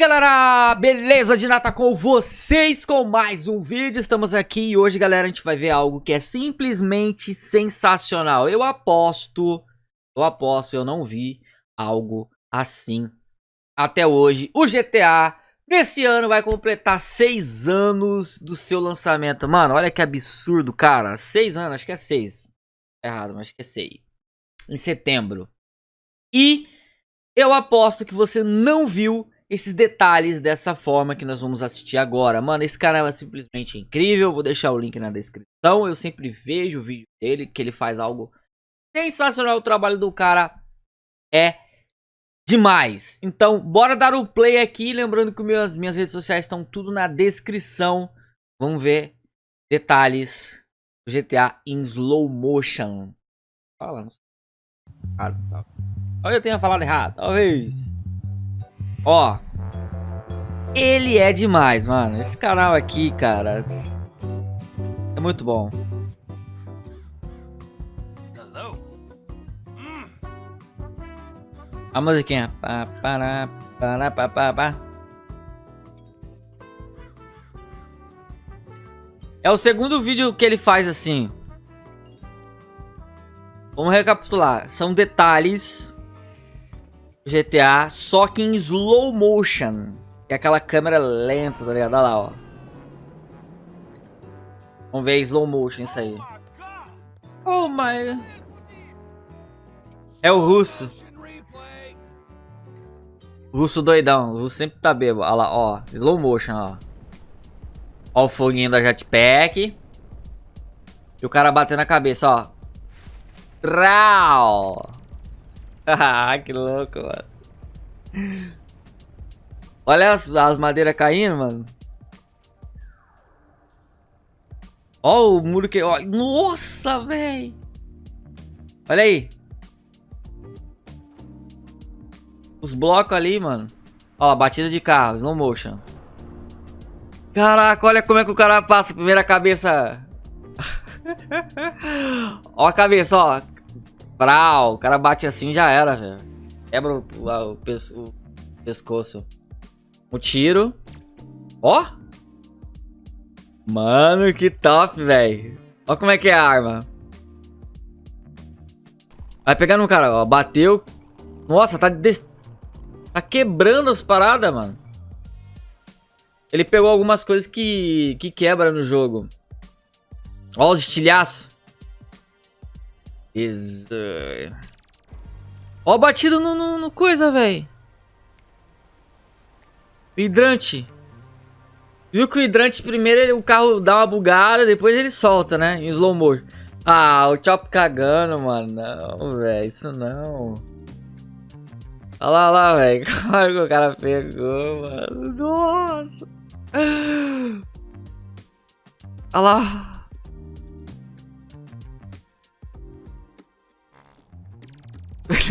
galera, beleza de nata com vocês com mais um vídeo, estamos aqui e hoje galera a gente vai ver algo que é simplesmente sensacional. Eu aposto, eu aposto, eu não vi algo assim até hoje. O GTA nesse ano vai completar seis anos do seu lançamento. Mano, olha que absurdo cara, seis anos, acho que é seis. Errado, mas acho que é seis. Em setembro. E eu aposto que você não viu esses detalhes dessa forma que nós vamos assistir agora. Mano, esse canal é simplesmente incrível, vou deixar o link na descrição. Eu sempre vejo o vídeo dele, que ele faz algo sensacional. O trabalho do cara é demais. Então, bora dar o play aqui. Lembrando que minhas, minhas redes sociais estão tudo na descrição. Vamos ver detalhes do GTA em slow motion. Fala, não sei. Olha, eu tenha falado errado, talvez. Ó. Ele é demais, mano. Esse canal aqui, cara. É muito bom. A musiquinha. Pá, pará, pará, pá, pá, pá. É o segundo vídeo que ele faz assim. Vamos recapitular. São detalhes GTA, só que em slow motion. É aquela câmera lenta, tá ligado? Olha lá, ó. Vamos ver slow motion isso aí. Oh my... É o russo. russo doidão. O russo sempre tá bebo. Olha lá, ó. Slow motion, ó. Ó o foguinho da jetpack. E o cara batendo a cabeça, ó. Trau! Ah, que louco, mano. Olha as, as madeiras caindo, mano. Ó o muro que... Ó, nossa, velho. Olha aí. Os blocos ali, mano. Ó, batida de carro, slow motion. Caraca, olha como é que o cara passa. Primeira cabeça. ó a cabeça, ó. Brau, o cara bate assim já era, velho. Quebra o, o, o, o, pescoço. O tiro. Ó. Mano, que top, velho. Ó como é que é a arma. Vai pegar no cara, ó. Bateu. Nossa, tá, tá quebrando as paradas, mano. Ele pegou algumas coisas que, que quebra no jogo. Ó os estilhaços. Is... Ó, batido no, no, no coisa, velho. Hidrante. Viu que o hidrante primeiro ele, o carro dá uma bugada, depois ele solta, né? Em slow motion. Ah, o Chop cagando, mano. Não, velho. Isso não. Olha lá, olha lá, velho. Como que o cara pegou, mano. Nossa. Olha lá.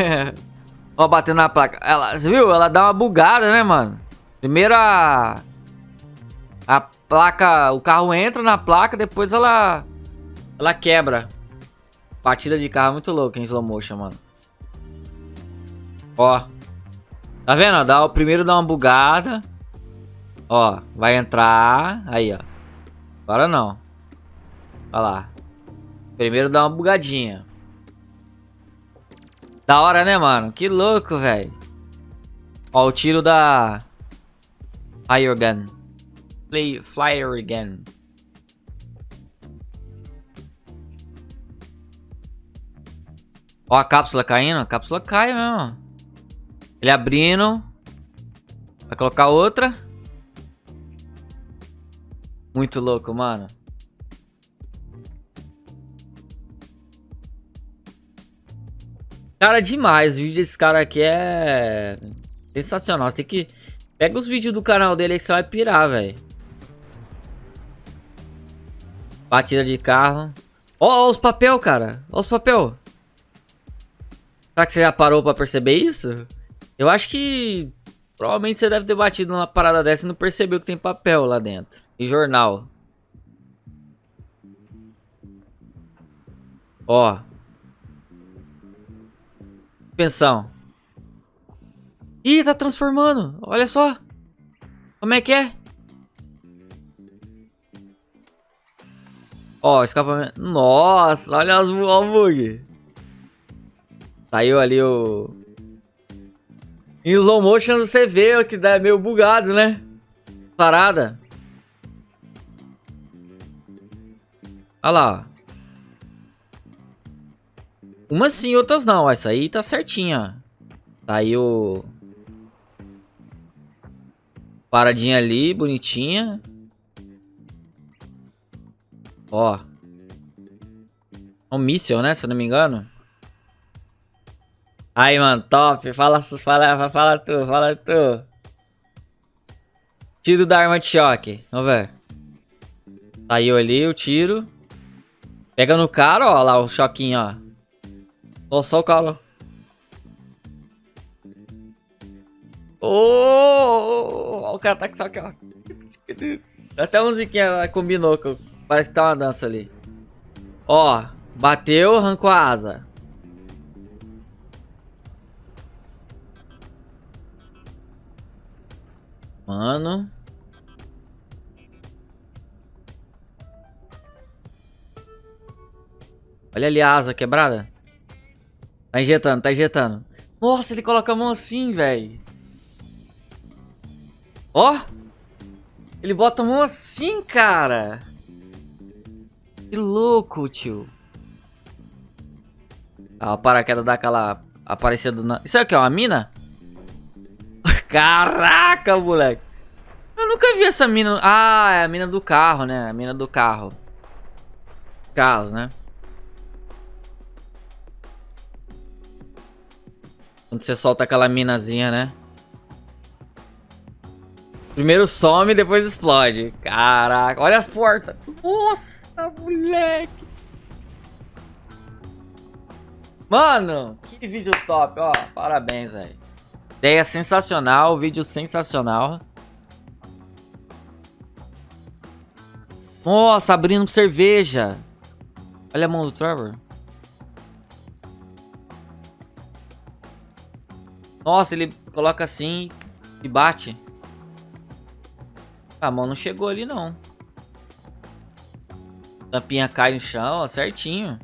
Ó, batendo na placa. Ela, você viu? Ela dá uma bugada, né, mano? Primeiro a... A placa... O carro entra na placa, depois ela... Ela quebra. Batida de carro muito louca em slow motion, mano. Ó. Tá vendo? Dá, o primeiro dá uma bugada. Ó, vai entrar. Aí, ó. Agora não. Olha lá. Primeiro dá uma bugadinha. Da hora, né, mano? Que louco, velho. Ó, o tiro da... Fire Gun. Play Flyer Gun. Ó a cápsula caindo. A cápsula cai mesmo. Ele abrindo. Vai colocar outra. Muito louco, mano. Cara, demais. O vídeo desse cara aqui é sensacional. Você tem que... Pega os vídeos do canal dele aí que você vai pirar, velho. Batida de carro. Ó, ó os papel, cara. Ó os papel. Será que você já parou pra perceber isso? Eu acho que... Provavelmente você deve ter batido numa parada dessa e não percebeu que tem papel lá dentro. E jornal. Ó. Pensão. Ih, tá transformando. Olha só. Como é que é? Ó, escapamento. Nossa, olha as o bug. Saiu ali o... Em slow motion você vê que dá meio bugado, né? Parada. Olha lá. Umas sim, outras não. Essa aí tá certinha. Tá aí o... Paradinha ali, bonitinha. Ó. Um míssil, né? Se eu não me engano. Aí, mano, top. Fala, fala, fala tu, fala tu. Tiro da arma de choque. Vamos ver. Saiu ali o tiro. Pega no cara, ó, lá o choquinho, ó. Ó, só o cara. Oh, o cara tá com só aqui, ó. Até a musiquinha combinou com Parece que tá uma dança ali. Ó, bateu, arrancou a asa. Mano. Olha ali a asa quebrada. Tá injetando, tá injetando. Nossa, ele coloca a mão assim, velho. Ó. Ele bota a mão assim, cara. Que louco, tio. Ah, o paraquedas dá aquela aparecendo na... Isso aqui é uma mina? Caraca, moleque. Eu nunca vi essa mina. Ah, é a mina do carro, né? A mina do carro. Carros, né? Quando você solta aquela minazinha, né? Primeiro some, depois explode. Caraca, olha as portas. Nossa! moleque. Mano, que vídeo top, ó. Parabéns, velho. Ideia sensacional, vídeo sensacional. Nossa, abrindo cerveja. Olha a mão do Trevor. Nossa, ele coloca assim e bate. A mão não chegou ali, não. Tampinha cai no chão, ó, certinho.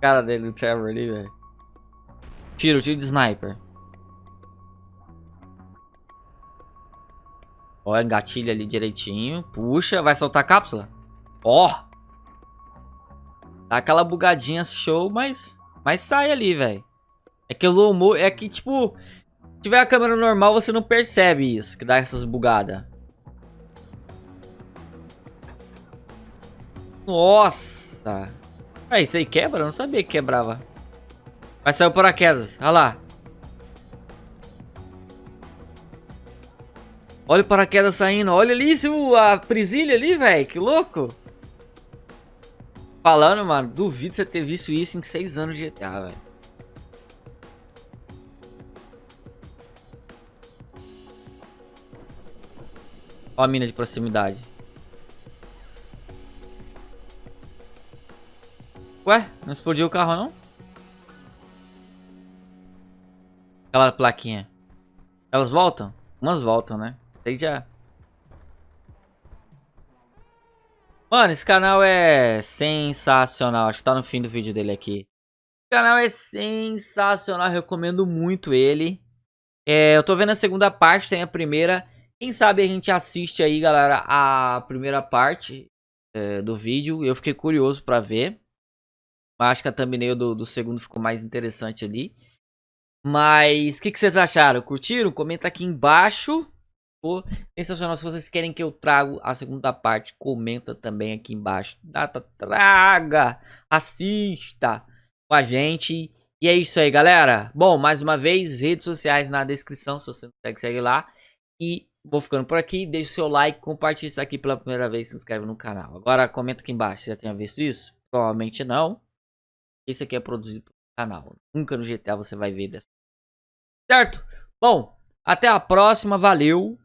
Cara dele, do Trevor ali, velho. Tiro, tiro de sniper. Ó, engatilha ali direitinho. Puxa, vai soltar a cápsula. Ó. Dá aquela bugadinha show, mas... Mas sai ali, velho. É que o low É que, tipo... Se tiver a câmera normal, você não percebe isso, que dá essas bugadas. Nossa! Ah, isso aí quebra? Eu não sabia que quebrava. Vai sair o paraquedas. Olha lá. Olha o paraquedas saindo. Olha ali a presilha ali, velho. Que louco. Falando, mano. Duvido você ter visto isso em 6 anos de GTA, velho. Ó a mina de proximidade. Ué, não explodiu o carro não? Aquela plaquinha. Elas voltam? Umas voltam, né? Sei já. Mano, esse canal é sensacional. Acho que tá no fim do vídeo dele aqui. O canal é sensacional. Recomendo muito ele. É, eu tô vendo a segunda parte, tem a primeira. Quem sabe a gente assiste aí, galera, a primeira parte é, do vídeo. Eu fiquei curioso pra ver. Acho que a thumbnail do, do segundo ficou mais interessante ali. Mas o que, que, vocês acharam? Curtiram? Comenta aqui embaixo. Pô, sensacional. Se vocês querem que eu trago a segunda parte, comenta também aqui embaixo. Data, traga, assista com a gente. E é isso aí, galera. Bom, mais uma vez, redes sociais na descrição. Se você não segue, segue lá. E Vou ficando por aqui, deixa o seu like, compartilhe isso aqui pela primeira vez, se inscreve no canal. Agora comenta aqui embaixo, já tinha visto isso? Provavelmente não. Esse aqui é produzido pelo canal. Nunca no GTA você vai ver dessa. Certo? Bom, até a próxima, valeu!